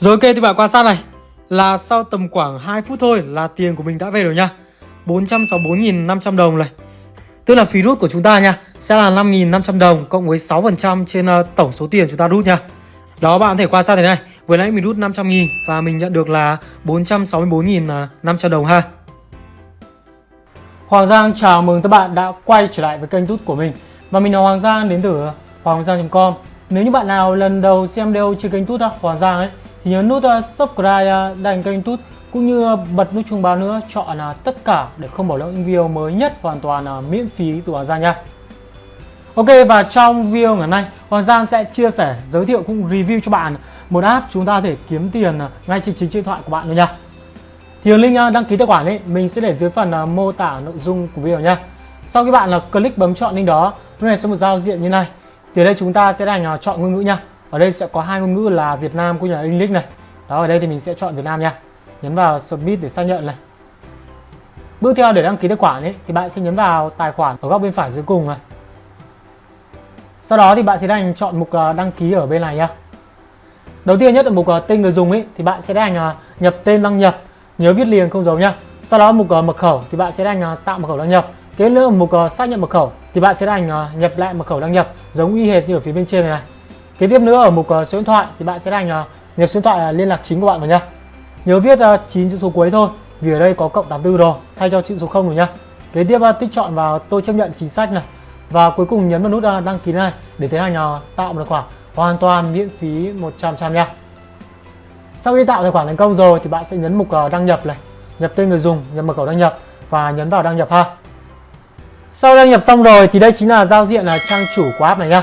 Rồi ok, thì bạn quan sát này. Là sau tầm khoảng 2 phút thôi là tiền của mình đã về rồi nha. 464.500 đồng này. Tức là phí rút của chúng ta nha, Sẽ là 5.500 đồng cộng với 6% trên ờ, tổng số tiền chúng ta rút nha. Đó, bạn có thể quan sát thế này, Vừa nãy mình rút 500.000 và mình nhận được là 464.500 đồng ha. Hoàng Giang, chào mừng các bạn đã quay trở lại với kênh tút của mình. Và mình là Hoàng Giang, đến từ hoàng giang.com Nếu như bạn nào lần đầu xem video trên kênh tút Hoàng Giang ấy thì nhớ nút ờ, subscribe ờ, đăng kênh tút cũng như ờ, bật nút chuông báo nữa, chọn là tất cả để không bỏ lỡ những video mới nhất hoàn toàn là miễn phí từ Hoàng Giang nha. Ok, và trong video ngày nay, Hoàng Giang sẽ chia sẻ, giới thiệu cũng review cho bạn một app chúng ta có thể kiếm tiền ngay trên chính điện thoại của bạn luôn nha. Thì link đăng ký tài khoản ấy, mình sẽ để dưới phần mô tả nội dung của video nha. Sau khi bạn là click bấm chọn link đó lúc này sẽ một giao diện như này. Thì đây chúng ta sẽ đánh chọn ngôn ngữ nha ở đây sẽ có hai ngôn ngữ là Việt Nam cũng như là English này. Đó ở đây thì mình sẽ chọn Việt Nam nha. Nhấn vào submit để xác nhận này. Bước theo để đăng ký tài khoản ấy thì bạn sẽ nhấn vào tài khoản ở góc bên phải dưới cùng này. Sau đó thì bạn sẽ đánh chọn mục ờ, đăng ký ở bên này nhá đầu tiên nhất là mục ờ, tên người dùng ấy thì bạn sẽ đánh ờ, nhập tên đăng nhập nhớ viết liền không dấu nhá sau đó mục mật khẩu thì bạn sẽ đánh tạo mật khẩu đăng nhập. Kế nữa mục xác nhận mật khẩu thì bạn sẽ đánh nhập lại mật khẩu đăng nhập giống y hệt như ở phía bên trên này, này kế tiếp nữa ở mục ờ, số điện thoại thì bạn sẽ đánh ờ, nhập số điện thoại ờ, liên lạc chính của bạn vào nhá. Nhớ viết 9 chữ số cuối thôi, vì ở đây có cộng 84 rồi, thay cho chữ số 0 rồi nhá. Kế tiếp tích chọn vào tôi chấp nhận chính sách này. Và cuối cùng nhấn vào nút đăng ký này để tiến hành tạo một tài khoản hoàn toàn miễn phí 100 trăm nha sau khi tạo tài khoản thành công rồi thì bạn sẽ nhấn mục đăng nhập này, nhập tên người dùng, nhập mật khẩu đăng nhập và nhấn vào đăng nhập ha. Sau đăng nhập xong rồi thì đây chính là giao diện là trang chủ của app này nhá.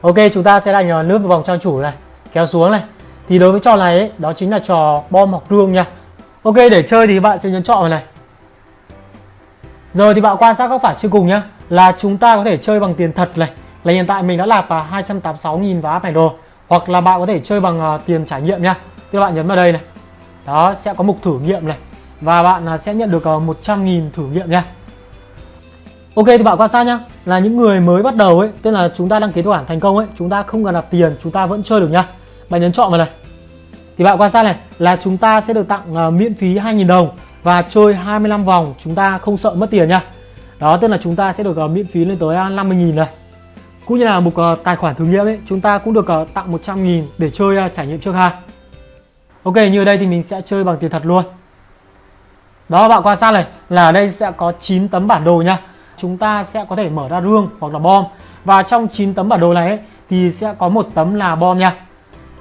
Ok chúng ta sẽ đánh nước vào vòng trang chủ này Kéo xuống này. Thì đối với trò này ấy, đó chính là trò bom hoặc rương nha. Ok để chơi thì bạn sẽ nhấn chọn vào này. Giờ thì bạn quan sát góc phải chưa cùng nhá. Là chúng ta có thể chơi bằng tiền thật này. Là hiện tại mình đã nạp à, 286.000 vào app đồ rồi. Hoặc là bạn có thể chơi bằng uh, tiền trải nghiệm nha Các bạn nhấn vào đây này. Đó sẽ có mục thử nghiệm này. Và bạn uh, sẽ nhận được uh, 100.000 thử nghiệm nha. Ok thì bạn quan sát nhá. Là những người mới bắt đầu ấy tức là chúng ta đăng ký tài khoản thành công ấy chúng ta không cần nạp tiền chúng ta vẫn chơi được nhá. Bạn nhấn chọn vào này. Thì bạn quan sát này là chúng ta sẽ được tặng uh, miễn phí 2.000 đồng và chơi 25 vòng chúng ta không sợ mất tiền nhá. Đó tức là chúng ta sẽ được uh, miễn phí lên tới ờ, 50.000 này. Cũng như là một uh, tài khoản thử nghiệm ấy chúng ta cũng được uh, tặng 100.000 để chơi uh, trải nghiệm trước ha Ok như ở đây thì mình sẽ chơi bằng tiền thật luôn. Đó bạn quan sát này là ở đây sẽ có 9 tấm bản đồ nha chúng ta sẽ có thể mở ra rương hoặc là bom. Và trong 9 tấm bản đồ này ấy, thì sẽ có một tấm là bom nha.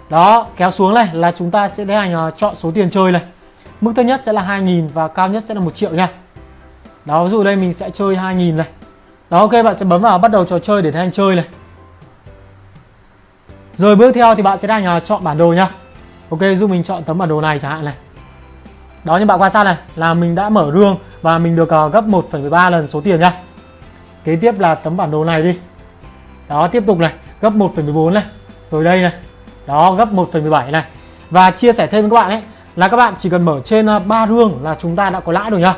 Đó kéo xuống này là chúng ta sẽ tiến hành uh, chọn số tiền chơi này. Mức thấp nhất sẽ là 2.000 và cao nhất sẽ là một triệu nha. Đó ví dụ đây mình sẽ chơi 2.000 này. Đó ok bạn sẽ bấm vào bắt đầu trò chơi để tiến hành chơi này. Rồi bước theo thì bạn sẽ đang uh, chọn bản đồ nha. Ok giúp mình chọn tấm bản đồ này chẳng hạn này. Đó như bạn quan sát này là mình đã mở rương và mình được uh, gấp 1,13 lần số tiền nha kế tiếp là tấm bản đồ này đi. Đó tiếp tục này gấp 1,14 này rồi đây này. Đó gấp 1,17 này. Và chia sẻ thêm với các bạn ấy là các bạn chỉ cần mở trên uh, 3 rương là chúng ta đã có lãi rồi nhá.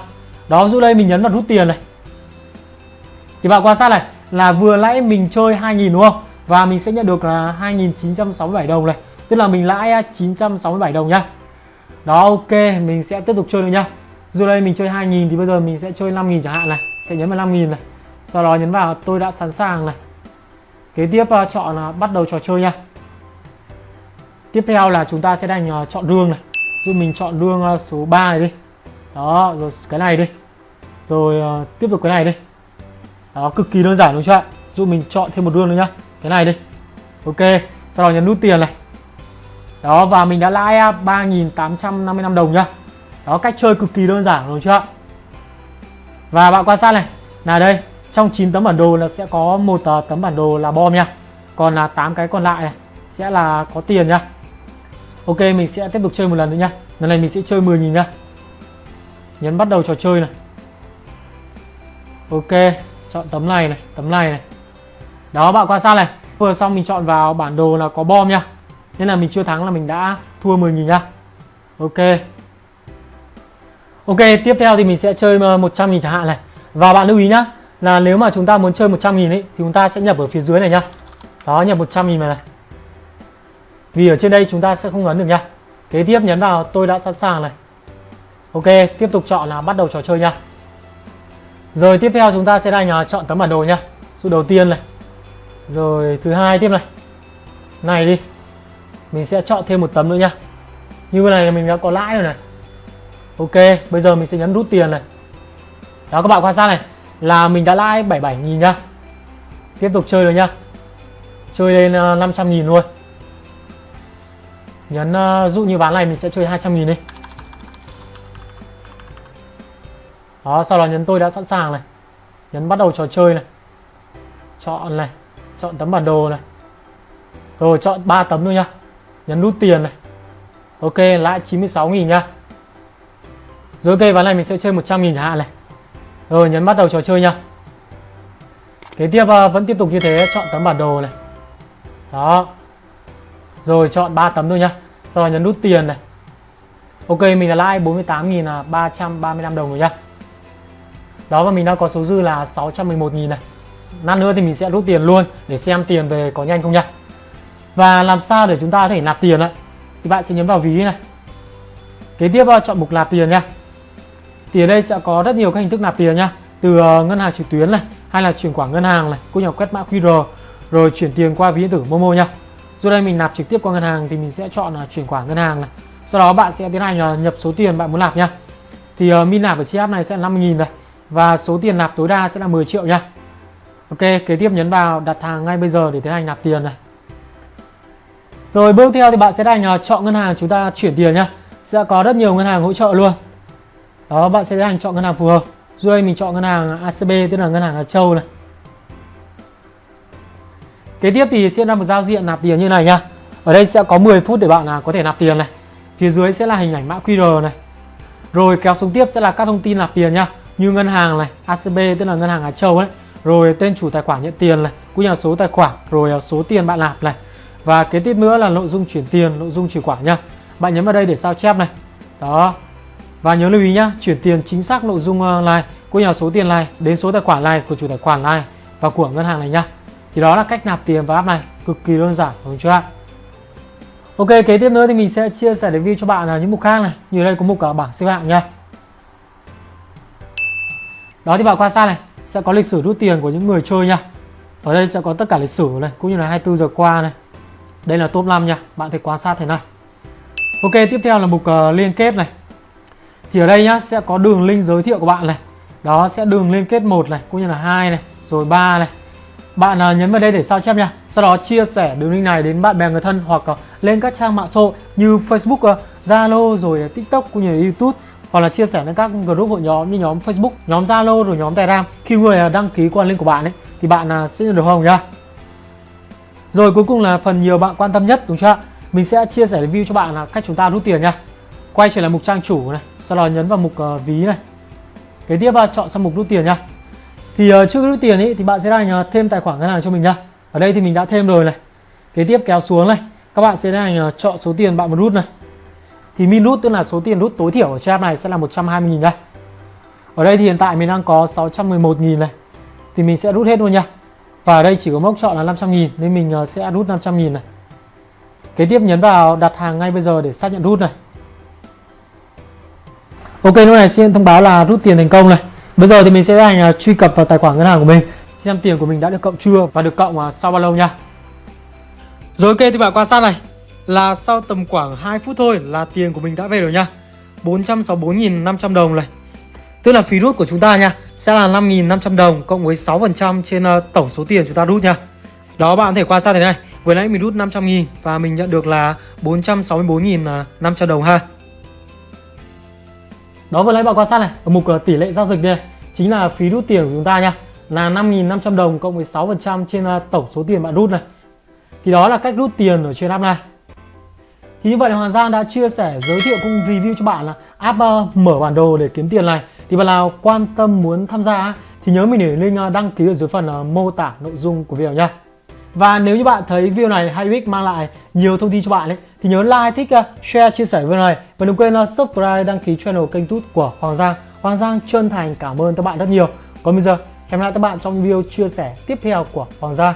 Đó dụ đây mình nhấn vào rút tiền này. Thì bạn quan sát này là vừa nãy mình chơi 2.000 đúng không? Và mình sẽ nhận được ờ, là 2.967 đồng này. Tức là mình lãi ờ, 967 đồng nhá. Đó ok mình sẽ tiếp tục chơi nữa nhá. Dù đây mình chơi 2.000 thì bây giờ mình sẽ chơi 5.000 chẳng hạn này. Sẽ nhấn vào 5.000 này sau đó nhấn vào tôi đã sẵn sàng này. Kế tiếp uh, chọn uh, bắt đầu trò chơi nha. Tiếp theo là chúng ta sẽ đánh uh, ờ, chọn đường này. Giúp mình chọn đường uh, số 3 này đi. Đó rồi cái này đi. Rồi uh, tiếp tục cái này đi. Đó cực kỳ đơn giản đúng chưa ạ? Giúp mình chọn thêm một đường nữa nhá. Cái này đi. Ok sau đó nhấn nút tiền này. Đó và mình đã lãi 3.855 đồng nhá. Đó cách chơi cực kỳ đơn giản đúng chưa ạ? Và bạn quan sát này. Là đây trong 9 tấm bản đồ là sẽ có một ờ, tấm bản đồ là bom nha. Còn là 8 cái còn lại này sẽ là có tiền nha. Ok, mình sẽ tiếp tục chơi một lần nữa nha. Lần này mình sẽ chơi 10.000 nha. Nhấn bắt đầu trò chơi này. Ok, chọn tấm này này, tấm này này. Đó, bạn quan sát này. Vừa xong mình chọn vào bản đồ là có bom nha. Nên là mình chưa thắng là mình đã thua 10.000 nha. Ok. Ok, tiếp theo thì mình sẽ chơi ờ, 100.000 chẳng hạn này. Và bạn lưu ý nhá. Là nếu mà chúng ta muốn chơi 100 nghìn ấy Thì chúng ta sẽ nhập ở phía dưới này nhá. Đó nhập 100 nghìn này, này. Vì ở trên đây chúng ta sẽ không ấn được nhá. kế tiếp nhấn vào tôi đã sẵn sàng này. Ok tiếp tục chọn là bắt đầu trò chơi nhá. rồi tiếp theo chúng ta sẽ đánh chọn tấm bản đồ nhá, số đầu tiên này. Rồi thứ hai tiếp này. Này đi. Mình sẽ chọn thêm một tấm nữa nhá, như này mình đã có lãi rồi này. Ok bây giờ mình sẽ nhấn rút tiền này. Đó các bạn quan sát này là mình đã lãi 77.000 nhá. Tiếp tục chơi rồi nhá. Chơi lên 500 ờ, nghìn luôn. Nhấn ờ, dụ như ván này mình sẽ chơi 200.000 đi. Đó sau đó nhấn tôi đã sẵn sàng này. Nhấn bắt đầu trò chơi này. Chọn này chọn tấm bản đồ này. Rồi chọn 3 tấm thôi nhá. Nhấn nút tiền này. Ok lãi 96.000 nhá. Rồi ok ván này mình sẽ chơi 100 nghìn chẳng hạn này rồi nhấn bắt đầu trò chơi nha. kế tiếp ờ, vẫn tiếp tục như thế, chọn tấm bản đồ này. Đó. Rồi, chọn 3 tấm thôi nha. sau đó nhấn nút tiền này. Ok, mình là lãi 48.335 đồng rồi nha. đó, và mình đang có số dư là 611.000 này. Lát nữa thì mình sẽ rút tiền luôn để xem tiền về có nhanh không nhá và làm sao để chúng ta có thể nạp tiền ạ? Thì bạn sẽ nhấn vào ví này. Kế tiếp ờ, chọn mục nạp tiền nha thì ở đây sẽ có rất nhiều các hình thức nạp tiền nha từ ờ, ngân hàng trực tuyến này hay là chuyển khoản ngân hàng này cũng như quét mã QR rồi chuyển tiền qua ví điện tử Momo nha rồi đây mình nạp trực tiếp qua ngân hàng thì mình sẽ chọn là chuyển khoản ngân hàng này. Sau đó bạn sẽ tiến hành ờ, nhập số tiền bạn muốn nạp nha thì uh, min nạp ở chiếc app này sẽ là 50.000 này và số tiền nạp tối đa sẽ là 10 triệu nha Ok kế tiếp nhấn vào đặt hàng ngay bây giờ để tiến hành nạp tiền này. Rồi bước theo thì bạn sẽ hành uh, chọn ngân hàng chúng ta chuyển tiền nhá. Sẽ có rất nhiều ngân hàng hỗ trợ luôn đó, bạn sẽ hành chọn ngân hàng phù hợp. Dưới đây mình chọn ngân hàng ACB tức là ngân hàng Hà Châu này. Kế tiếp thì sẽ là một giao diện nạp tiền như này nha ở đây sẽ có 10 phút để bạn là có thể nạp tiền này. Phía dưới sẽ là hình ảnh mã QR này. Rồi kéo xuống tiếp sẽ là các thông tin nạp tiền nha như ngân hàng này ACB tức là ngân hàng Hà Châu ấy. Rồi tên chủ tài khoản nhận tiền này cũng như là số tài khoản, rồi à, số tiền bạn nạp này. Và kế tiếp nữa là nội dung chuyển tiền, nội dung chuyển khoản nha bạn nhấn vào đây để sao chép này. Đó và nhớ lưu ý nhé chuyển tiền chính xác nội dung ờ, like này nhà số tiền này đến số tài khoản này của chủ tài khoản này và của ngân hàng này nhá. Thì đó là cách nạp tiền vào app này cực kỳ đơn giản đúng chưa Ok kế tiếp nữa thì mình sẽ chia sẻ review cho bạn là những mục khác này. Như đây có mục ờ, bảng xếp hạng nhá. Đó thì bạn quan sát này sẽ có lịch sử rút tiền của những người chơi nha ở đây sẽ có tất cả lịch sử này cũng như là 24 giờ qua này. Đây là top 5 nha bạn thể quan sát thế này. Ok tiếp theo là mục uh, liên kết này thì ở đây nhá sẽ có đường link giới thiệu của bạn này đó sẽ đường liên kết một này cũng như là hai này rồi ba này bạn à, nhấn vào đây để sao chép nha sau đó chia sẻ đường link này đến bạn bè người thân hoặc à, lên các trang mạng xã hội như Facebook, à, Zalo rồi TikTok cũng như là YouTube hoặc là chia sẻ lên các group hội nhóm như nhóm Facebook, nhóm Zalo rồi nhóm Telegram. Khi người đăng ký qua link của bạn ấy thì bạn sẽ nhận được hồng nhá. Rồi cuối cùng là phần nhiều bạn quan tâm nhất đúng chưa? Mình sẽ chia sẻ review cho bạn là cách chúng ta rút tiền nha. Quay trở lại mục trang chủ này, sau đó nhấn vào mục uh, ví này. Kế tiếp uh, chọn sang mục rút tiền nha. Thì uh, trước rút tiền ấy thì bạn sẽ hành uh, ờ, thêm tài khoản ngân hàng cho mình nha. Ở đây thì mình đã thêm rồi này. Kế tiếp kéo xuống này, các bạn sẽ hành uh, chọn số tiền bạn muốn rút này. Thì min rút tức là số tiền rút tối thiểu ở trang này sẽ là 120 000 đây. Ở đây thì hiện tại mình đang có 611 000 này. Thì mình sẽ rút hết luôn nha. Và ở đây chỉ có mốc chọn là 500 000 nên mình sẽ rút 500 000 này. Kế tiếp nhấn vào đặt hàng ngay bây giờ để xác nhận rút này. Ok, lúc này xin thông báo là rút tiền thành công này. Bây giờ thì mình sẽ hành truy cập vào tài khoản ngân hàng của mình xem tiền của mình đã được cộng chưa và được cộng à, sau bao lâu nha. Rồi, ok, thì bạn quan sát này là sau tầm khoảng 2 phút thôi là tiền của mình đã về rồi nha. 464.500 đồng này. Tức là phí rút của chúng ta nha, sẽ là 5.500 đồng cộng với 6% trên à, tổng số tiền chúng ta rút nha. Đó, bạn có thể quan sát thế này. Vừa nãy mình rút 500 nghìn và mình nhận được là 464.500 à, đồng ha. Đó vừa nãy bạn quan sát này, ở mục ờ, tỷ lệ giao dịch đây chính là phí rút tiền của chúng ta nha. Là 5.500 đồng cộng với 6% trên ờ, tổng số tiền bạn rút này. Thì đó là cách rút tiền ở trên app này. Thì như vậy là Hoàng Giang đã chia sẻ, giới thiệu cũng review cho bạn là app ờ, mở bản đồ để kiếm tiền này. Thì bạn nào quan tâm muốn tham gia thì nhớ mình để link đăng ký ở dưới phần mô tả nội dung của video nha. Và nếu như bạn thấy video này hay ích mang lại nhiều thông tin cho bạn ấy, thì nhớ like, thích, uh, share, chia sẻ video này và đừng quên uh, subscribe, đăng ký channel kênh tút của Hoàng Giang. Hoàng Giang chân thành cảm ơn các bạn rất nhiều. Còn bây giờ hẹn gặp lại các bạn trong video chia sẻ tiếp theo của Hoàng Giang.